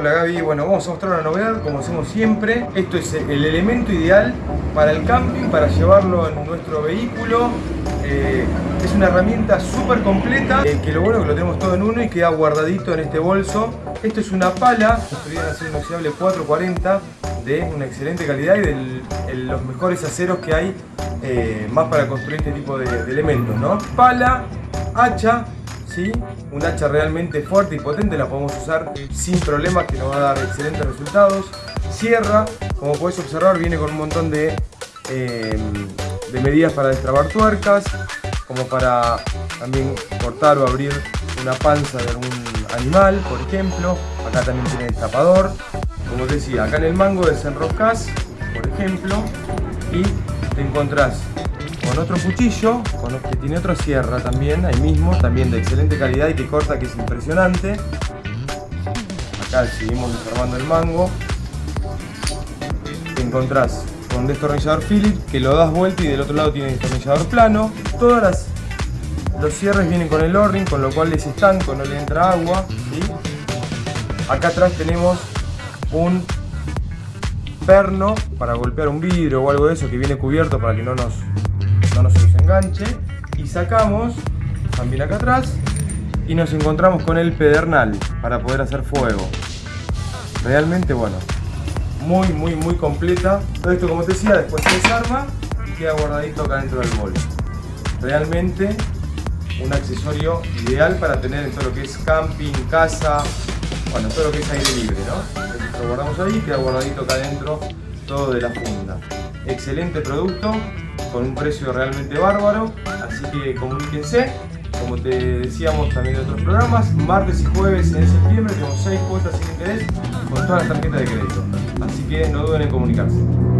Hola Gaby, bueno vamos a mostrar una novedad como hacemos siempre. Esto es el elemento ideal para el camping, para llevarlo en nuestro vehículo. Eh, es una herramienta súper completa, eh, que lo bueno es que lo tenemos todo en uno y queda guardadito en este bolso. Esto es una pala, construida en acero inoxidable 440 de una excelente calidad y de los mejores aceros que hay eh, más para construir este tipo de, de elementos, ¿no? Pala, hacha, un hacha realmente fuerte y potente, la podemos usar sin problemas que nos va a dar excelentes resultados. Sierra, como puedes observar, viene con un montón de, em, de medidas para destrabar tuercas, como para también cortar o abrir una panza de algún animal, por ejemplo. Acá también tiene el tapador. Como decía, acá en el mango desenroscas, por ejemplo, y te encontrás con otro cuchillo, con, que tiene otra sierra también, ahí mismo, también de excelente calidad y que corta, que es impresionante. Acá seguimos desarmando el mango. Te encontrás con un destornillador Phillips que lo das vuelta y del otro lado tiene destornillador plano. Todas los cierres vienen con el o con lo cual es estanco, no le entra agua. Acá atrás tenemos un perno para golpear un vidrio o algo de eso que viene cubierto para que no nos no se nos enganche. Y sacamos también acá atrás y nos encontramos con el pedernal para poder hacer fuego. Realmente bueno muy muy muy completa. Todo esto como te decía después se desarma y queda guardadito acá dentro del bolso realmente un accesorio ideal para tener en todo lo que es camping, casa bueno, todo lo que es aire libre, ¿no? Lo guardamos ahí, queda guardadito acá adentro todo de la funda. Excelente producto, con un precio realmente bárbaro, así que comuníquense. Como te decíamos también en otros programas, martes y jueves en septiembre tenemos 6 cuotas sin interés con todas las tarjetas de crédito. Así que no duden en comunicarse.